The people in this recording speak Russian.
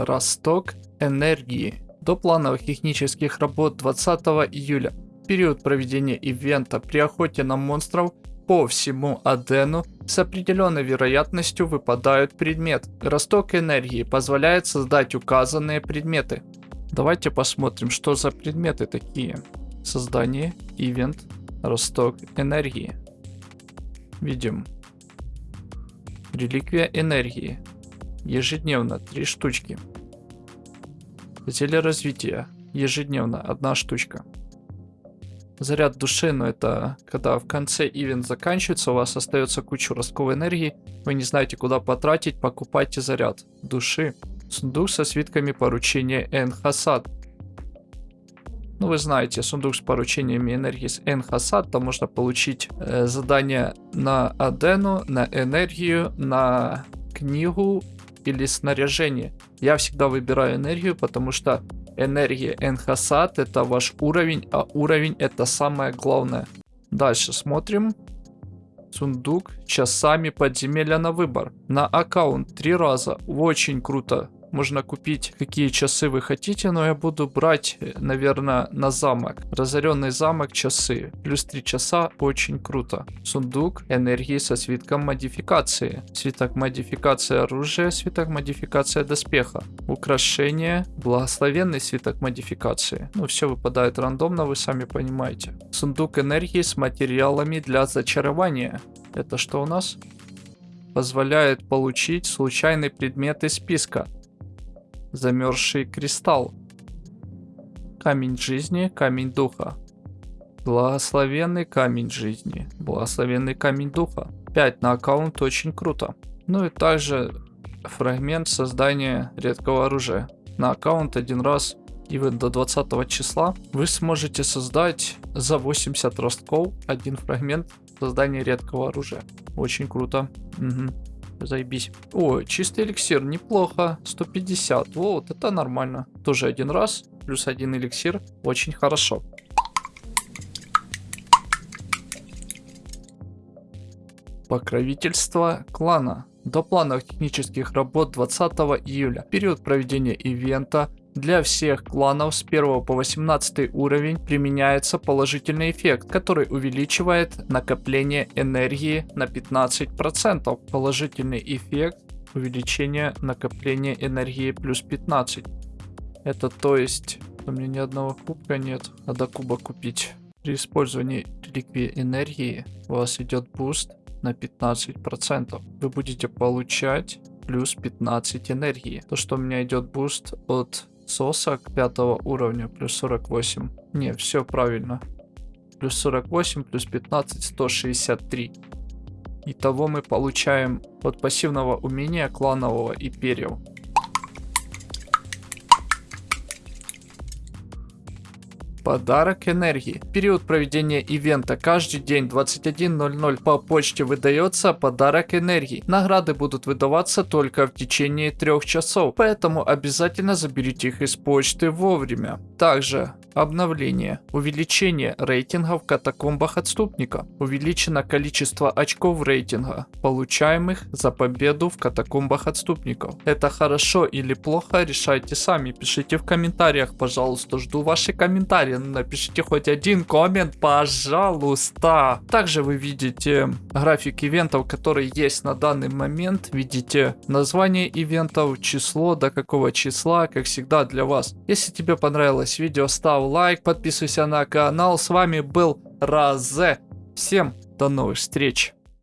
Росток энергии. До плановых технических работ 20 июля. Период проведения ивента при охоте на монстров по всему Адену с определенной вероятностью выпадают предмет. Росток энергии позволяет создать указанные предметы. Давайте посмотрим, что за предметы такие. Создание, ивент, росток энергии. Видим. Реликвия энергии. Ежедневно 3 штучки. Зелье развития. Ежедневно одна штучка. Заряд души, но это когда в конце ивент заканчивается, у вас остается куча ростковой энергии, вы не знаете куда потратить, покупайте заряд души. Сундук со свитками поручения Энхасад. Ну, вы знаете, сундук с поручениями энергии с Энхасад, там можно получить э, задания на Адену, на энергию, на книгу или снаряжение. Я всегда выбираю энергию, потому что энергия Энхасад это ваш уровень, а уровень это самое главное. Дальше смотрим. Сундук часами подземелья на выбор. На аккаунт три раза. Очень круто можно купить какие часы вы хотите, но я буду брать, наверное, на замок. Разоренный замок часы. Плюс 3 часа очень круто. Сундук энергии со свитком модификации. Свиток модификации оружия, свиток модификация доспеха. Украшение, благословенный свиток модификации. Ну, все выпадает рандомно, вы сами понимаете. Сундук энергии с материалами для зачарования. Это что у нас? Позволяет получить случайный предмет из списка. Замерзший кристалл. Камень жизни, камень духа. Благословенный камень жизни. Благословенный камень духа. 5 на аккаунт очень круто. Ну и также фрагмент создания редкого оружия. На аккаунт один раз и вы до 20 числа вы сможете создать за 80 ростков один фрагмент создания редкого оружия. Очень круто. Угу. Заебись. О, чистый эликсир, неплохо. 150. Вот, это нормально. Тоже один раз. Плюс один эликсир. Очень хорошо. Покровительство клана. До плановых технических работ 20 июля. Период проведения ивента для всех кланов с 1 по 18 уровень применяется положительный эффект, который увеличивает накопление энергии на 15%. Положительный эффект увеличения накопления энергии плюс 15. Это то есть у меня ни одного кубка нет, надо куба купить. При использовании реликвии энергии у вас идет boost на 15%. Вы будете получать плюс 15 энергии. То, что у меня идет boost от соса к пятого уровня, плюс 48. Не, все правильно. Плюс 48, плюс 15, 163. Итого мы получаем от пассивного умения кланового и перьев. Подарок энергии. Период проведения ивента каждый день 21.00 по почте выдается подарок энергии. Награды будут выдаваться только в течение трех часов, поэтому обязательно заберите их из почты вовремя. Также Обновление. Увеличение рейтинга в катакомбах отступника. Увеличено количество очков рейтинга, получаемых за победу в катакомбах отступников. Это хорошо или плохо, решайте сами. Пишите в комментариях, пожалуйста. Жду ваши комментарии. Напишите хоть один коммент, пожалуйста. Также вы видите график ивентов, которые есть на данный момент. Видите название ивентов, число, до какого числа, как всегда для вас. Если тебе понравилось видео, ставь лайк, подписывайся на канал. С вами был Разе. Всем до новых встреч.